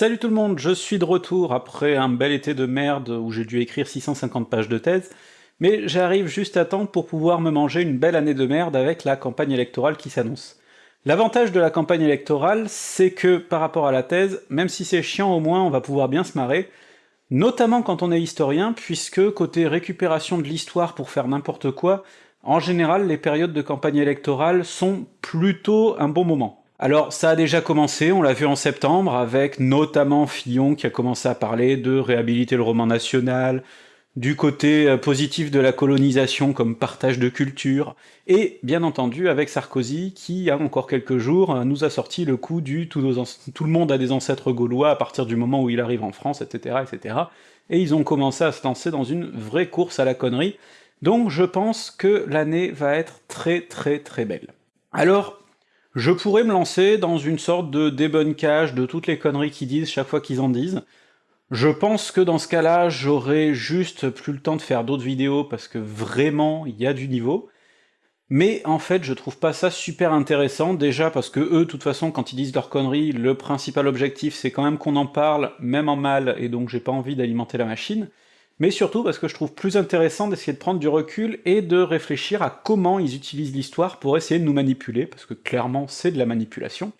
Salut tout le monde, je suis de retour après un bel été de merde où j'ai dû écrire 650 pages de thèse, mais j'arrive juste à temps pour pouvoir me manger une belle année de merde avec la campagne électorale qui s'annonce. L'avantage de la campagne électorale, c'est que par rapport à la thèse, même si c'est chiant au moins on va pouvoir bien se marrer, notamment quand on est historien, puisque côté récupération de l'histoire pour faire n'importe quoi, en général les périodes de campagne électorale sont plutôt un bon moment. Alors ça a déjà commencé, on l'a vu en septembre, avec notamment Fillon qui a commencé à parler de réhabiliter le roman national, du côté euh, positif de la colonisation comme partage de culture, et bien entendu avec Sarkozy qui, il y a encore quelques jours, euh, nous a sorti le coup du tout, tout le monde a des ancêtres gaulois à partir du moment où il arrive en France, etc., etc., et ils ont commencé à se lancer dans une vraie course à la connerie, donc je pense que l'année va être très très très belle. Alors, je pourrais me lancer dans une sorte de débunkage de toutes les conneries qu'ils disent chaque fois qu'ils en disent. Je pense que dans ce cas-là, j'aurais juste plus le temps de faire d'autres vidéos parce que vraiment, il y a du niveau. Mais en fait, je trouve pas ça super intéressant, déjà parce que eux, de toute façon, quand ils disent leurs conneries, le principal objectif c'est quand même qu'on en parle, même en mal, et donc j'ai pas envie d'alimenter la machine mais surtout parce que je trouve plus intéressant d'essayer de prendre du recul et de réfléchir à comment ils utilisent l'histoire pour essayer de nous manipuler, parce que clairement c'est de la manipulation.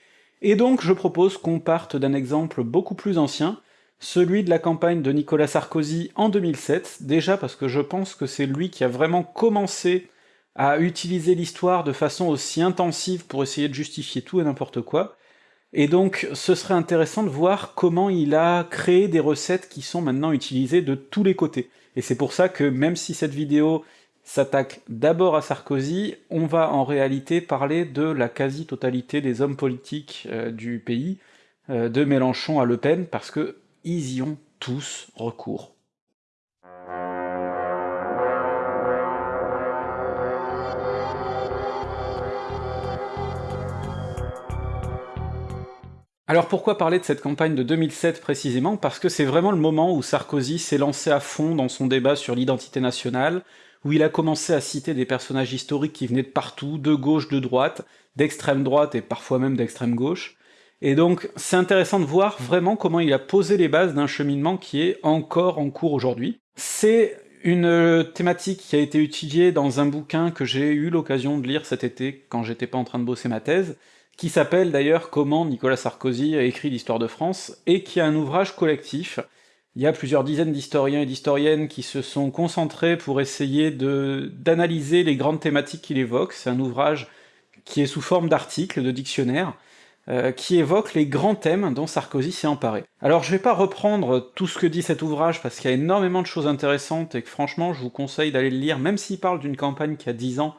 Et donc je propose qu'on parte d'un exemple beaucoup plus ancien, celui de la campagne de Nicolas Sarkozy en 2007, déjà parce que je pense que c'est lui qui a vraiment commencé à utiliser l'histoire de façon aussi intensive pour essayer de justifier tout et n'importe quoi, et donc ce serait intéressant de voir comment il a créé des recettes qui sont maintenant utilisées de tous les côtés. Et c'est pour ça que même si cette vidéo s'attaque d'abord à Sarkozy, on va en réalité parler de la quasi-totalité des hommes politiques euh, du pays, euh, de Mélenchon à Le Pen, parce que ils y ont tous recours. Alors pourquoi parler de cette campagne de 2007 précisément? Parce que c'est vraiment le moment où Sarkozy s'est lancé à fond dans son débat sur l'identité nationale, où il a commencé à citer des personnages historiques qui venaient de partout, de gauche, de droite, d'extrême droite et parfois même d'extrême gauche, et donc c'est intéressant de voir vraiment comment il a posé les bases d'un cheminement qui est encore en cours aujourd'hui. C'est une thématique qui a été étudiée dans un bouquin que j'ai eu l'occasion de lire cet été quand j'étais pas en train de bosser ma thèse, qui s'appelle d'ailleurs Comment Nicolas Sarkozy a écrit l'histoire de France, et qui est un ouvrage collectif. Il y a plusieurs dizaines d'historiens et d'historiennes qui se sont concentrés pour essayer d'analyser les grandes thématiques qu'il évoque, c'est un ouvrage qui est sous forme d'articles, de dictionnaires, euh, qui évoque les grands thèmes dont Sarkozy s'est emparé. Alors je vais pas reprendre tout ce que dit cet ouvrage, parce qu'il y a énormément de choses intéressantes, et que franchement je vous conseille d'aller le lire, même s'il parle d'une campagne qui a 10 ans,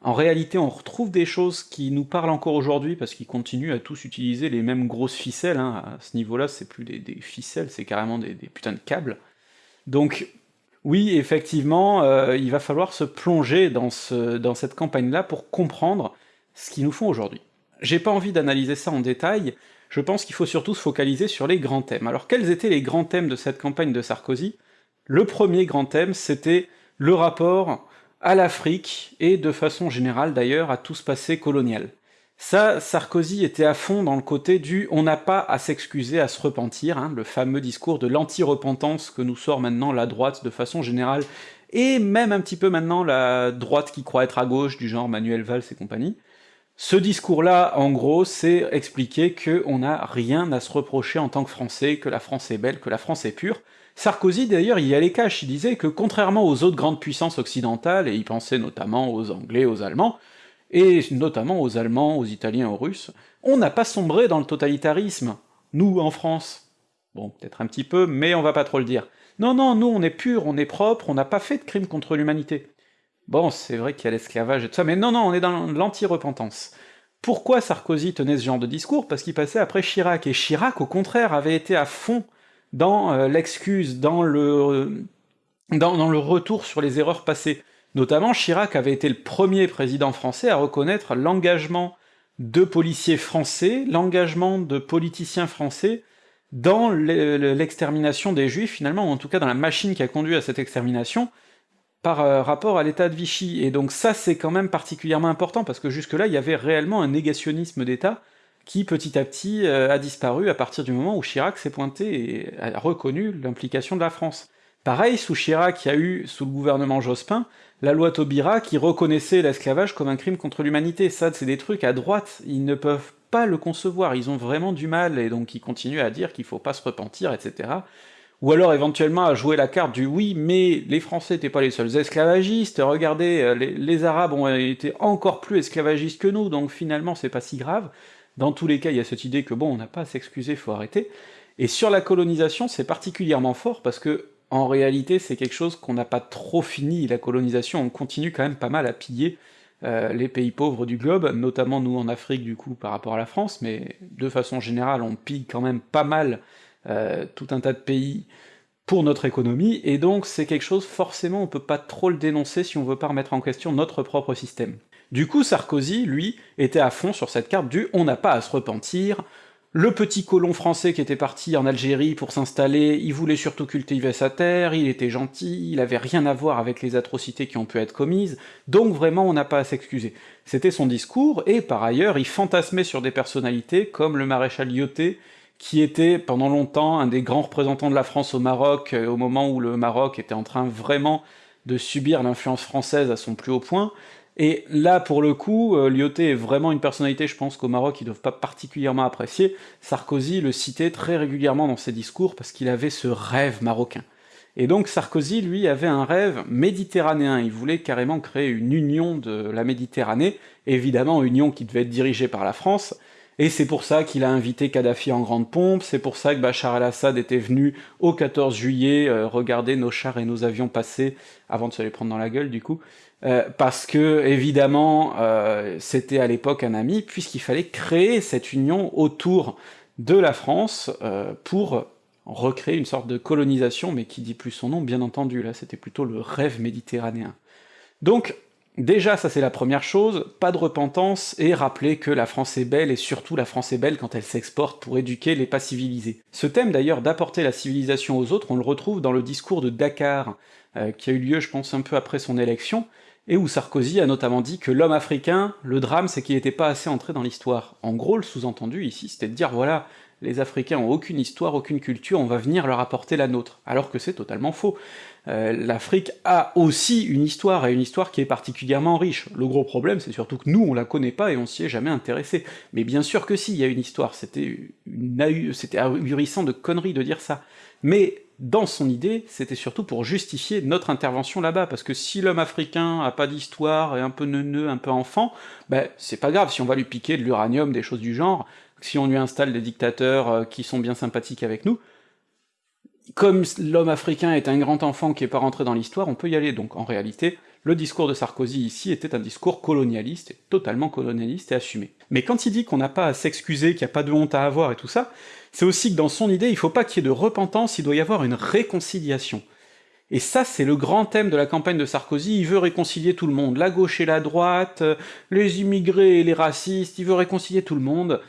en réalité, on retrouve des choses qui nous parlent encore aujourd'hui, parce qu'ils continuent à tous utiliser les mêmes grosses ficelles, hein. à ce niveau-là c'est plus des, ficelles, c'est carrément des, putains de câbles. Donc oui, effectivement, euh, il va falloir se plonger dans, dans cette campagne-là pour comprendre ce qu'ils nous font aujourd'hui. J'ai pas envie d'analyser ça en détail, je pense qu'il faut surtout se focaliser sur les grands thèmes. Alors quels étaient les grands thèmes de cette campagne de Sarkozy? Le premier grand thème, c'était le rapport à l'Afrique, et de façon générale d'ailleurs à tout ce passé colonial. Ça, Sarkozy était à fond dans le côté du « on n'a pas à s'excuser, à se repentir hein, le fameux discours de l'anti-repentance que nous sort maintenant la droite de façon générale, et même un petit peu maintenant la droite qui croit être à gauche, du genre Manuel Valls et compagnie. Ce discours-là, en gros, c'est expliquer qu'on n'a rien à se reprocher en tant que Français, que la France est belle, que la France est pure, Sarkozy d'ailleurs y allait cash, il disait que contrairement aux autres grandes puissances occidentales, et il pensait notamment aux Anglais, aux Allemands, et notamment aux Allemands, aux Italiens, aux Russes, on n'a pas sombré dans le totalitarisme, nous, en France. Bon, peut-être un petit peu, mais on va pas trop le dire. Non, non, nous on est pur, on est propre, on n'a pas fait de crimes contre l'humanité. Bon, c'est vrai qu'il y a l'esclavage et tout ça, mais non, non, on est dans l'anti-repentance. Pourquoi Sarkozy tenait ce genre de discours? Parce qu'il passait après Chirac, et Chirac, au contraire, avait été à fond dans euh, l'excuse, dans le, dans, le retour sur les erreurs passées. Notamment, Chirac avait été le premier président français à reconnaître l'engagement de policiers français, l'engagement de politiciens français dans l'extermination des juifs, finalement, ou en tout cas dans la machine qui a conduit à cette extermination, par euh, rapport à l'état de Vichy. Et donc ça, c'est quand même particulièrement important, parce que jusque-là, il y avait réellement un négationnisme d'État qui petit à petit a disparu à partir du moment où Chirac s'est pointé et a reconnu l'implication de la France. Pareil, sous Chirac, il y a eu, sous le gouvernement Jospin, la loi Taubira qui reconnaissait l'esclavage comme un crime contre l'humanité. Ça, c'est des trucs à droite, ils ne peuvent pas le concevoir, ils ont vraiment du mal, et donc ils continuent à dire qu'il faut pas se repentir, etc. Ou alors éventuellement à jouer la carte du oui, mais les Français n'étaient pas les seuls esclavagistes, regardez, euh, les, les, Arabes ont été encore plus esclavagistes que nous, donc finalement c'est pas si grave. Dans tous les cas, il y a cette idée que bon, on n'a pas à s'excuser, faut arrêter. Et sur la colonisation, c'est particulièrement fort parce que en réalité, c'est quelque chose qu'on n'a pas trop fini, la colonisation, on continue quand même pas mal à piller euh, les pays pauvres du globe, notamment nous en Afrique du coup par rapport à la France, mais de façon générale on pille quand même pas mal euh, tout un tas de pays pour notre économie, et donc c'est quelque chose, forcément on peut pas trop le dénoncer si on veut pas remettre en question notre propre système. Du coup Sarkozy, lui, était à fond sur cette carte du « on n'a pas à se repentir », le petit colon français qui était parti en Algérie pour s'installer, il voulait surtout cultiver sa terre, il était gentil, il avait rien à voir avec les atrocités qui ont pu être commises, donc vraiment on n'a pas à s'excuser. C'était son discours, et par ailleurs il fantasmait sur des personnalités comme le maréchal Lyoté, qui était pendant longtemps un des grands représentants de la France au Maroc, euh, au moment où le Maroc était en train vraiment de subir l'influence française à son plus haut point, et là, pour le coup, euh, Lyoté est vraiment une personnalité, je pense qu'au Maroc, ils doivent pas particulièrement apprécier. Sarkozy le citait très régulièrement dans ses discours, parce qu'il avait ce rêve marocain. Et donc Sarkozy, lui, avait un rêve méditerranéen, il voulait carrément créer une union de la Méditerranée, évidemment union qui devait être dirigée par la France, et c'est pour ça qu'il a invité Kadhafi en grande pompe, c'est pour ça que Bachar el-Assad était venu au 14 juillet euh, regarder nos chars et nos avions passer, avant de se les prendre dans la gueule du coup, euh, parce que, évidemment, euh, c'était à l'époque un ami, puisqu'il fallait créer cette union autour de la France pour recréer une sorte de colonisation, mais qui dit plus son nom, bien entendu, là c'était plutôt le rêve méditerranéen. Donc, Déjà, ça c'est la première chose, pas de repentance, et rappeler que la France est belle, et surtout la France est belle quand elle s'exporte pour éduquer les pas civilisés. Ce thème d'ailleurs d'apporter la civilisation aux autres, on le retrouve dans le discours de Dakar, euh, qui a eu lieu je pense un peu après son élection, et où Sarkozy a notamment dit que l'homme africain, le drame c'est qu'il n'était pas assez entré dans l'histoire. En gros, le sous-entendu ici, c'était de dire voilà, les Africains ont aucune histoire, aucune culture, on va venir leur apporter la nôtre, alors que c'est totalement faux. Euh, L'Afrique a aussi une histoire, et une histoire qui est particulièrement riche. Le gros problème, c'est surtout que nous, on la connaît pas et on s'y est jamais intéressé. Mais bien sûr que si, il y a une histoire, c'était ahurissant de conneries de dire ça. Mais dans son idée, c'était surtout pour justifier notre intervention là-bas, parce que si l'homme africain a pas d'histoire, et un peu neuneux, un peu enfant, ben c'est pas grave, si on va lui piquer de l'uranium, des choses du genre, si on lui installe des dictateurs euh, qui sont bien sympathiques avec nous, comme l'homme africain est un grand enfant qui est pas rentré dans l'histoire, on peut y aller, donc en réalité, le discours de Sarkozy ici était un discours colonialiste, totalement colonialiste et assumé. Mais quand il dit qu'on n'a pas à s'excuser, qu'il n'y a pas de honte à avoir et tout ça, c'est aussi que dans son idée, il faut pas qu'il y ait de repentance, il doit y avoir une réconciliation. Et ça, c'est le grand thème de la campagne de Sarkozy, il veut réconcilier tout le monde, la gauche et la droite, les immigrés et les racistes, il veut réconcilier tout le monde,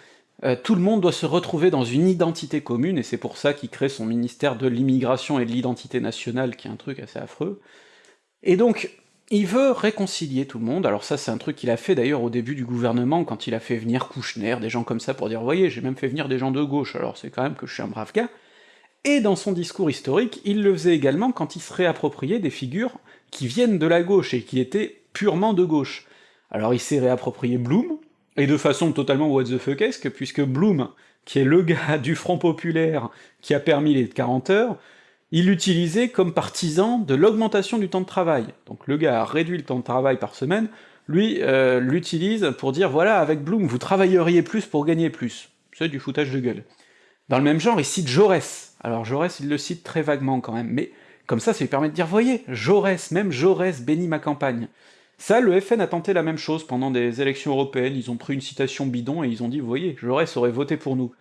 euh, tout le monde doit se retrouver dans une identité commune, et c'est pour ça qu'il crée son ministère de l'immigration et de l'identité nationale, qui est un truc assez affreux. Et donc, il veut réconcilier tout le monde, alors ça c'est un truc qu'il a fait d'ailleurs au début du gouvernement, quand il a fait venir Kouchner, des gens comme ça pour dire « voyez, j'ai même fait venir des gens de gauche, alors c'est quand même que je suis un brave gars », et dans son discours historique, il le faisait également quand il se réappropriait des figures qui viennent de la gauche et qui étaient purement de gauche. Alors il s'est réapproprié Blum, et de façon totalement what the fuckesque, puisque Blum, qui est le gars du Front Populaire qui a permis les 40 heures, il l'utilisait comme partisan de l'augmentation du temps de travail. Donc le gars a réduit le temps de travail par semaine, lui euh, l'utilise pour dire voilà, avec Bloom, vous travailleriez plus pour gagner plus. C'est du foutage de gueule. Dans le même genre, il cite Jaurès. Alors Jaurès, il le cite très vaguement quand même, mais comme ça, ça lui permet de dire, voyez, Jaurès, même Jaurès bénit ma campagne. Ça, le FN a tenté la même chose pendant des élections européennes, ils ont pris une citation bidon et ils ont dit, voyez, Jaurès aurait voté pour nous.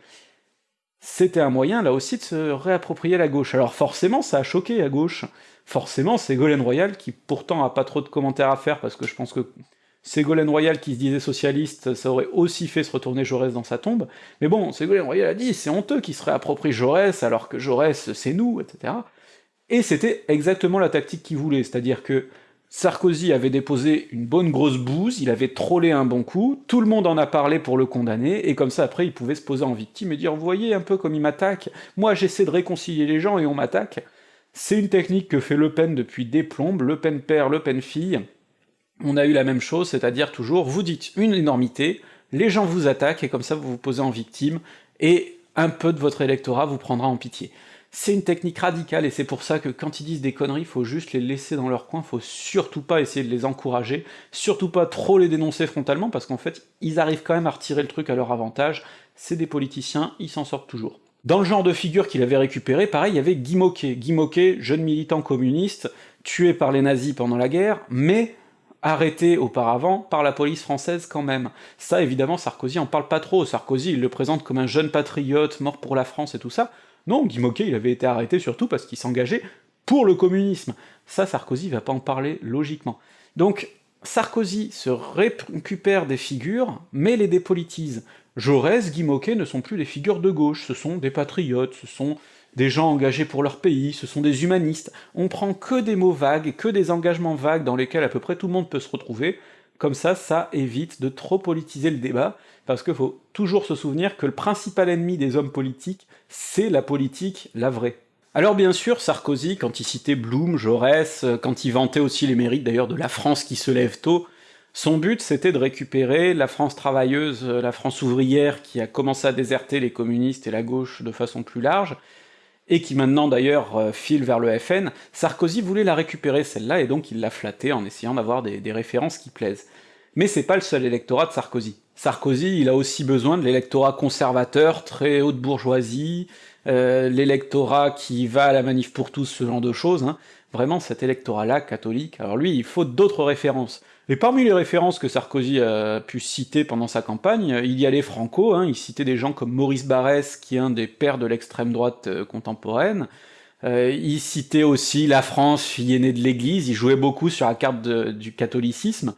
C'était un moyen, là aussi, de se réapproprier la gauche. Alors forcément, ça a choqué à gauche. Forcément, Ségolène Royal, qui pourtant a pas trop de commentaires à faire, parce que je pense que Ségolène Royal qui se disait socialiste, ça aurait aussi fait se retourner Jaurès dans sa tombe, mais bon, Ségolène Royal a dit, c'est honteux qu'il se réapproprie Jaurès, alors que Jaurès, c'est nous, etc. Et c'était exactement la tactique qu'il voulait, c'est-à-dire que Sarkozy avait déposé une bonne grosse bouse, il avait trollé un bon coup, tout le monde en a parlé pour le condamner, et comme ça après il pouvait se poser en victime et dire « vous voyez un peu comme il m'attaque, moi j'essaie de réconcilier les gens et on m'attaque ». C'est une technique que fait Le Pen depuis des plombes, Le Pen père, Le Pen fille, on a eu la même chose, c'est-à-dire toujours, vous dites une énormité, les gens vous attaquent, et comme ça vous vous posez en victime, et un peu de votre électorat vous prendra en pitié. C'est une technique radicale, et c'est pour ça que quand ils disent des conneries, faut juste les laisser dans leur coin, faut surtout pas essayer de les encourager, surtout pas trop les dénoncer frontalement, parce qu'en fait, ils arrivent quand même à retirer le truc à leur avantage, c'est des politiciens, ils s'en sortent toujours. Dans le genre de figure qu'il avait récupéré, pareil, il y avait Guy Moquet. Guy Moquet, jeune militant communiste, tué par les nazis pendant la guerre, mais arrêté auparavant par la police française quand même. Ça, évidemment, Sarkozy en parle pas trop. Sarkozy, il le présente comme un jeune patriote, mort pour la France et tout ça, non, Guy il avait été arrêté surtout parce qu'il s'engageait pour le communisme. Ça, Sarkozy va pas en parler logiquement. Donc, Sarkozy se récupère des figures, mais les dépolitise. Jaurès, Guy ne sont plus des figures de gauche, ce sont des patriotes, ce sont des gens engagés pour leur pays, ce sont des humanistes. On prend que des mots vagues, que des engagements vagues dans lesquels à peu près tout le monde peut se retrouver, comme ça, ça évite de trop politiser le débat, parce qu'il faut toujours se souvenir que le principal ennemi des hommes politiques, c'est la politique, la vraie. Alors bien sûr, Sarkozy, quand il citait Blum, Jaurès, quand il vantait aussi les mérites d'ailleurs de la France qui se lève tôt, son but c'était de récupérer la France travailleuse, la France ouvrière qui a commencé à déserter les communistes et la gauche de façon plus large, et qui maintenant d'ailleurs euh, file vers le FN, Sarkozy voulait la récupérer celle-là, et donc il l'a flattée en essayant d'avoir des références qui plaisent. Mais c'est pas le seul électorat de Sarkozy. Sarkozy, il a aussi besoin de l'électorat conservateur, très haute bourgeoisie, euh, l'électorat qui va à la manif pour tous, ce genre de choses, hein. vraiment cet électorat-là, catholique, alors lui, il faut d'autres références. Et parmi les références que Sarkozy a pu citer pendant sa campagne, il y a les Franco, hein, il citait des gens comme Maurice Barrès, qui est un des pères de l'extrême droite euh, contemporaine, euh, il citait aussi la France, fille aînée de l'Église, il jouait beaucoup sur la carte du catholicisme,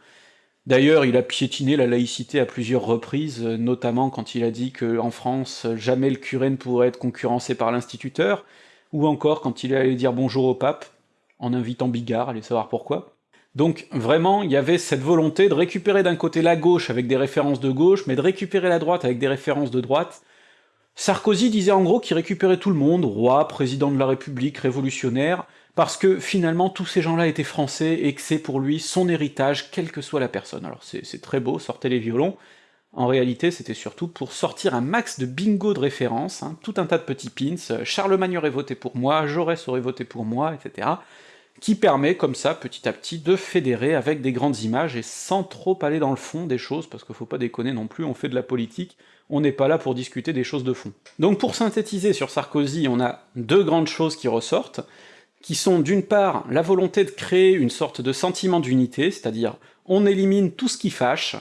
D'ailleurs, il a piétiné la laïcité à plusieurs reprises, euh, notamment quand il a dit que en France, jamais le curé ne pourrait être concurrencé par l'instituteur, ou encore quand il est allé dire bonjour au pape, en invitant Bigard, allez savoir pourquoi. Donc vraiment, il y avait cette volonté de récupérer d'un côté la gauche avec des références de gauche, mais de récupérer la droite avec des références de droite. Sarkozy disait en gros qu'il récupérait tout le monde, roi, président de la République, révolutionnaire, parce que finalement tous ces gens-là étaient français et que c'est pour lui son héritage, quelle que soit la personne. Alors c'est très beau, sortez les violons, en réalité c'était surtout pour sortir un max de bingo de références, hein, tout un tas de petits pins, Charlemagne aurait voté pour moi, Jaurès aurait voté pour moi, etc., qui permet comme ça, petit à petit, de fédérer avec des grandes images et sans trop aller dans le fond des choses, parce qu'il faut pas déconner non plus, on fait de la politique, on n'est pas là pour discuter des choses de fond. Donc pour synthétiser sur Sarkozy, on a deux grandes choses qui ressortent, qui sont d'une part la volonté de créer une sorte de sentiment d'unité, c'est-à-dire on élimine tout ce qui fâche,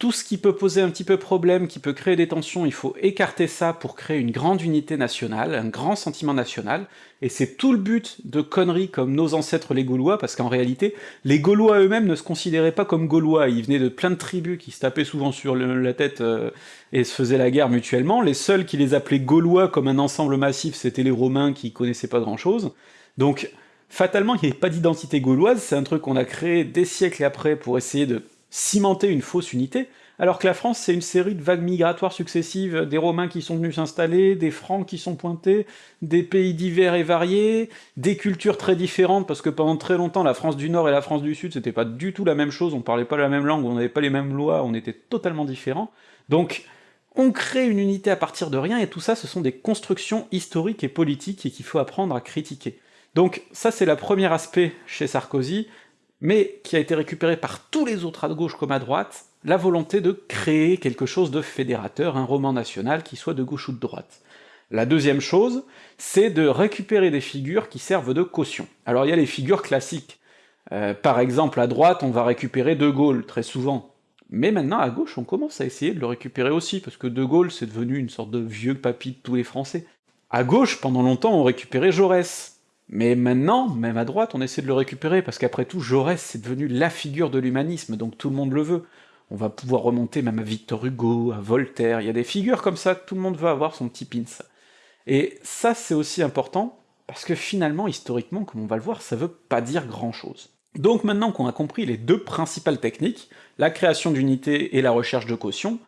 tout ce qui peut poser un petit peu problème, qui peut créer des tensions, il faut écarter ça pour créer une grande unité nationale, un grand sentiment national, et c'est tout le but de conneries comme nos ancêtres les Gaulois, parce qu'en réalité, les Gaulois eux-mêmes ne se considéraient pas comme Gaulois, ils venaient de plein de tribus qui se tapaient souvent sur la tête euh, et se faisaient la guerre mutuellement, les seuls qui les appelaient Gaulois comme un ensemble massif, c'était les Romains qui connaissaient pas grand-chose, donc fatalement il n'y avait pas d'identité gauloise, c'est un truc qu'on a créé des siècles après pour essayer de cimenter une fausse unité, alors que la France c'est une série de vagues migratoires successives, des Romains qui sont venus s'installer, des Francs qui sont pointés, des pays divers et variés, des cultures très différentes, parce que pendant très longtemps la France du Nord et la France du Sud c'était pas du tout la même chose, on parlait pas la même langue, on n'avait pas les mêmes lois, on était totalement différents, donc on crée une unité à partir de rien, et tout ça ce sont des constructions historiques et politiques et qu'il faut apprendre à critiquer. Donc ça c'est le premier aspect chez Sarkozy, mais qui a été récupéré par tous les autres à gauche comme à droite, la volonté de créer quelque chose de fédérateur, un roman national qui soit de gauche ou de droite. La deuxième chose, c'est de récupérer des figures qui servent de caution. Alors il y a les figures classiques, euh, par exemple à droite on va récupérer De Gaulle, très souvent, mais maintenant à gauche on commence à essayer de le récupérer aussi, parce que De Gaulle c'est devenu une sorte de vieux papy de tous les Français. À gauche, pendant longtemps, on récupérait Jaurès, mais maintenant, même à droite, on essaie de le récupérer, parce qu'après tout, Jaurès, c'est devenu la figure de l'humanisme, donc tout le monde le veut. On va pouvoir remonter même à Victor Hugo, à Voltaire, il y a des figures comme ça, tout le monde veut avoir son petit pins. Et ça, c'est aussi important, parce que finalement, historiquement, comme on va le voir, ça veut pas dire grand-chose. Donc maintenant qu'on a compris les deux principales techniques, la création d'unités et la recherche de quotient,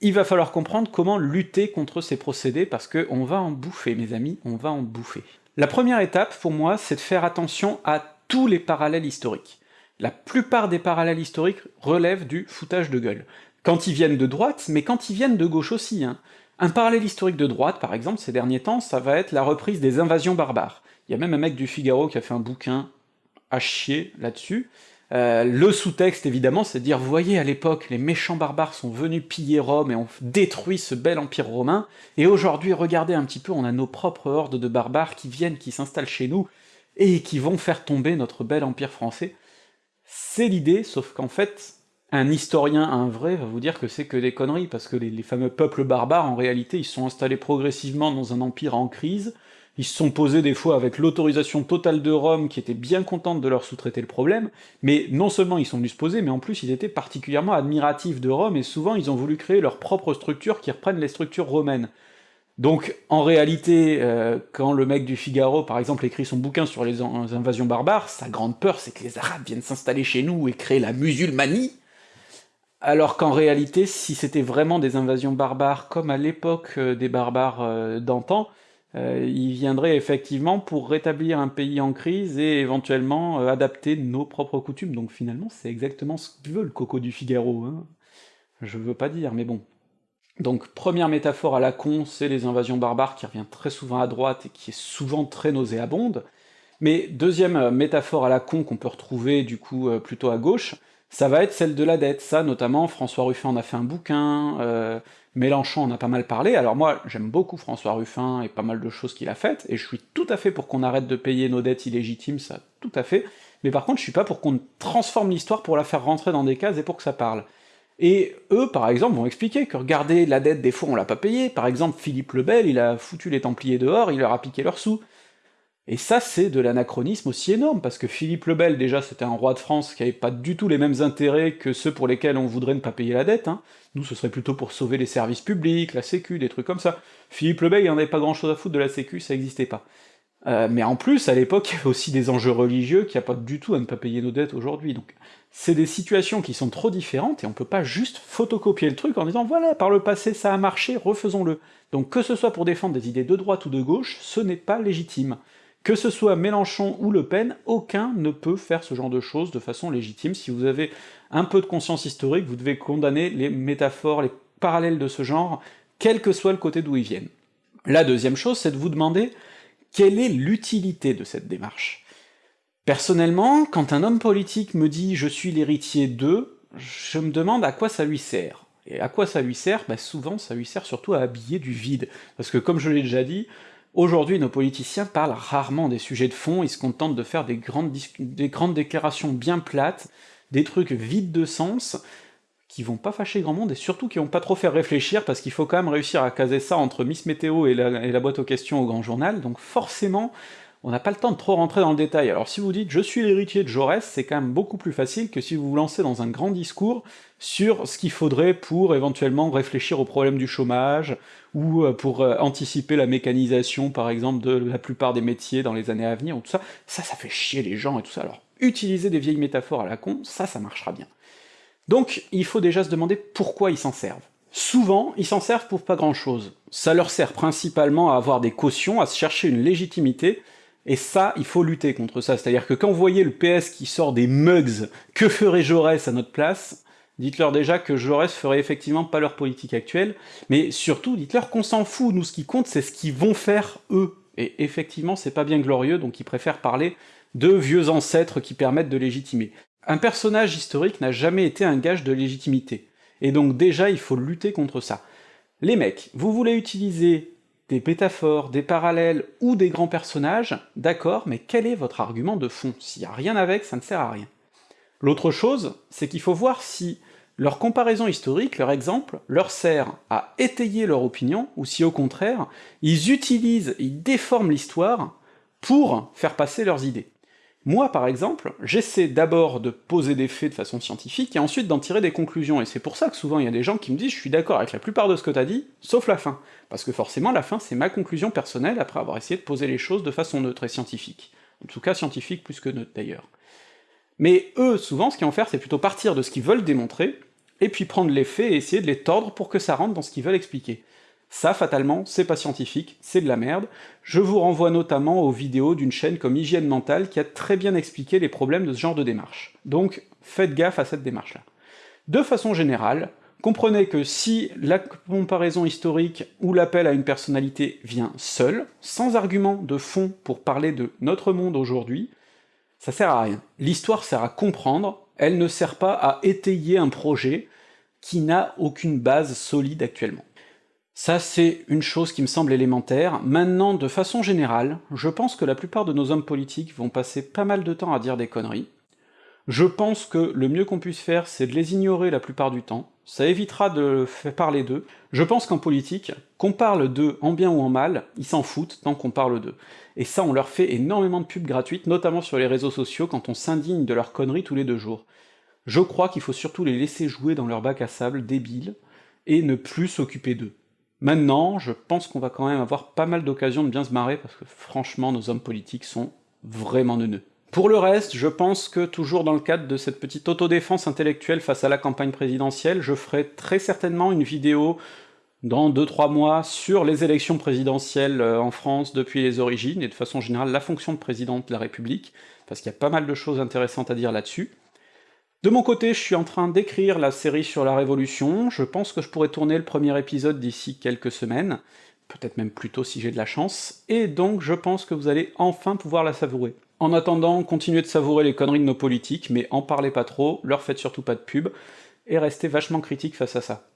il va falloir comprendre comment lutter contre ces procédés, parce que on va en bouffer, mes amis, on va en bouffer. La première étape, pour moi, c'est de faire attention à tous les parallèles historiques. La plupart des parallèles historiques relèvent du foutage de gueule. Quand ils viennent de droite, mais quand ils viennent de gauche aussi, hein. Un parallèle historique de droite, par exemple, ces derniers temps, ça va être la reprise des invasions barbares. Il y a même un mec du Figaro qui a fait un bouquin à chier là-dessus. Euh, le sous-texte, évidemment, c'est de dire, vous voyez, à l'époque, les méchants barbares sont venus piller Rome et ont détruit ce bel empire romain, et aujourd'hui, regardez un petit peu, on a nos propres hordes de barbares qui viennent, qui s'installent chez nous, et qui vont faire tomber notre bel empire français. C'est l'idée, sauf qu'en fait, un historien, un vrai, va vous dire que c'est que des conneries, parce que les, les, fameux peuples barbares, en réalité, ils sont installés progressivement dans un empire en crise, ils se sont posés des fois avec l'autorisation totale de Rome, qui était bien contente de leur sous-traiter le problème, mais non seulement ils sont venus se poser, mais en plus ils étaient particulièrement admiratifs de Rome, et souvent ils ont voulu créer leur propre structure qui reprennent les structures romaines. Donc, en réalité, euh, quand le mec du Figaro, par exemple, écrit son bouquin sur les, les invasions barbares, sa grande peur, c'est que les Arabes viennent s'installer chez nous et créer la musulmanie, alors qu'en réalité, si c'était vraiment des invasions barbares, comme à l'époque euh, des barbares euh, d'antan, euh, ils viendraient effectivement pour rétablir un pays en crise et éventuellement euh, adapter nos propres coutumes. Donc finalement, c'est exactement ce que veut le coco du Figaro, hein. Je veux pas dire, mais bon. Donc première métaphore à la con, c'est les invasions barbares qui revient très souvent à droite et qui est souvent très nauséabonde. Mais deuxième euh, métaphore à la con qu'on peut retrouver du coup plutôt à gauche, ça va être celle de la dette, ça notamment François Ruffin en a fait un bouquin, euh, Mélenchon en a pas mal parlé, alors moi j'aime beaucoup François Ruffin et pas mal de choses qu'il a faites, et je suis tout à fait pour qu'on arrête de payer nos dettes illégitimes, ça tout à fait, mais par contre je suis pas pour qu'on transforme l'histoire pour la faire rentrer dans des cases et pour que ça parle. Et eux, par exemple, vont expliquer que regardez, la dette, des fois on l'a pas payée, par exemple Philippe le Bel, il a foutu les Templiers dehors, il leur a piqué leurs sous, et ça, c'est de l'anachronisme aussi énorme, parce que Philippe le Bel, déjà, c'était un roi de France qui avait pas du tout les mêmes intérêts que ceux pour lesquels on voudrait ne pas payer la dette, hein. Nous, ce serait plutôt pour sauver les services publics, la sécu, des trucs comme ça. Philippe le Bel, il en avait pas grand chose à foutre de la sécu, ça existait pas. Euh, mais en plus, à l'époque, il y avait aussi des enjeux religieux qui a pas du tout à ne pas payer nos dettes aujourd'hui, donc c'est des situations qui sont trop différentes, et on peut pas juste photocopier le truc en disant « voilà, par le passé ça a marché, refaisons-le ». Donc que ce soit pour défendre des idées de droite ou de gauche, ce n'est pas légitime. Que ce soit Mélenchon ou Le Pen, aucun ne peut faire ce genre de choses de façon légitime. Si vous avez un peu de conscience historique, vous devez condamner les métaphores, les parallèles de ce genre, quel que soit le côté d'où ils viennent. La deuxième chose, c'est de vous demander quelle est l'utilité de cette démarche. Personnellement, quand un homme politique me dit « je suis l'héritier d'eux », je me demande à quoi ça lui sert. Et à quoi ça lui sert? Bah Souvent, ça lui sert surtout à habiller du vide. Parce que comme je l'ai déjà dit, Aujourd'hui, nos politiciens parlent rarement des sujets de fond, ils se contentent de faire des grandes, des grandes déclarations bien plates, des trucs vides de sens, qui vont pas fâcher grand monde, et surtout qui vont pas trop faire réfléchir, parce qu'il faut quand même réussir à caser ça entre Miss Météo et la, et la boîte aux questions au Grand Journal, donc forcément, on n'a pas le temps de trop rentrer dans le détail. Alors si vous dites « je suis l'héritier de Jaurès », c'est quand même beaucoup plus facile que si vous vous lancez dans un grand discours sur ce qu'il faudrait pour éventuellement réfléchir au problème du chômage, ou euh, pour euh, anticiper la mécanisation, par exemple, de la plupart des métiers dans les années à venir, ou tout ça, ça, ça fait chier les gens et tout ça, alors utiliser des vieilles métaphores à la con, ça, ça marchera bien. Donc, il faut déjà se demander pourquoi ils s'en servent. Souvent, ils s'en servent pour pas grand-chose. Ça leur sert principalement à avoir des cautions, à se chercher une légitimité, et ça, il faut lutter contre ça. C'est-à-dire que quand vous voyez le PS qui sort des mugs, que ferait Jaurès à notre place Dites-leur déjà que Jaurès ferait effectivement pas leur politique actuelle, mais surtout, dites-leur qu'on s'en fout, nous ce qui compte c'est ce qu'ils vont faire eux. Et effectivement, c'est pas bien glorieux, donc ils préfèrent parler de vieux ancêtres qui permettent de légitimer. Un personnage historique n'a jamais été un gage de légitimité, et donc déjà il faut lutter contre ça. Les mecs, vous voulez utiliser des métaphores, des parallèles ou des grands personnages, d'accord, mais quel est votre argument de fond? S'il y a rien avec, ça ne sert à rien. L'autre chose, c'est qu'il faut voir si leur comparaison historique, leur exemple, leur sert à étayer leur opinion, ou si au contraire, ils utilisent, ils déforment l'histoire pour faire passer leurs idées. Moi, par exemple, j'essaie d'abord de poser des faits de façon scientifique, et ensuite d'en tirer des conclusions, et c'est pour ça que souvent il y a des gens qui me disent « je suis d'accord avec la plupart de ce que t'as dit, sauf la fin », parce que forcément la fin c'est ma conclusion personnelle après avoir essayé de poser les choses de façon neutre et scientifique. En tout cas scientifique plus que neutre d'ailleurs. Mais eux, souvent, ce qu'ils vont faire, c'est plutôt partir de ce qu'ils veulent démontrer, et puis prendre les faits et essayer de les tordre pour que ça rentre dans ce qu'ils veulent expliquer. Ça, fatalement, c'est pas scientifique, c'est de la merde. Je vous renvoie notamment aux vidéos d'une chaîne comme Hygiène Mentale qui a très bien expliqué les problèmes de ce genre de démarche. Donc, faites gaffe à cette démarche-là. De façon générale, comprenez que si la comparaison historique ou l'appel à une personnalité vient seul, sans argument de fond pour parler de notre monde aujourd'hui, ça sert à rien. L'histoire sert à comprendre, elle ne sert pas à étayer un projet qui n'a aucune base solide actuellement. Ça, c'est une chose qui me semble élémentaire. Maintenant, de façon générale, je pense que la plupart de nos hommes politiques vont passer pas mal de temps à dire des conneries. Je pense que le mieux qu'on puisse faire, c'est de les ignorer la plupart du temps, ça évitera de faire parler d'eux. Je pense qu'en politique, qu'on parle d'eux en bien ou en mal, ils s'en foutent tant qu'on parle d'eux. Et ça, on leur fait énormément de pubs gratuites, notamment sur les réseaux sociaux, quand on s'indigne de leurs conneries tous les deux jours. Je crois qu'il faut surtout les laisser jouer dans leur bac à sable débile, et ne plus s'occuper d'eux. Maintenant, je pense qu'on va quand même avoir pas mal d'occasions de bien se marrer, parce que franchement, nos hommes politiques sont vraiment neuneux. Pour le reste, je pense que toujours dans le cadre de cette petite autodéfense intellectuelle face à la campagne présidentielle, je ferai très certainement une vidéo dans 2-3 mois sur les élections présidentielles euh, en France depuis les origines, et de façon générale la fonction de président de la République, parce qu'il y a pas mal de choses intéressantes à dire là-dessus. De mon côté, je suis en train d'écrire la série sur la Révolution, je pense que je pourrais tourner le premier épisode d'ici quelques semaines, peut-être même plus tôt si j'ai de la chance, et donc je pense que vous allez enfin pouvoir la savourer. En attendant, continuez de savourer les conneries de nos politiques, mais en parlez pas trop, leur faites surtout pas de pub, et restez vachement critique face à ça.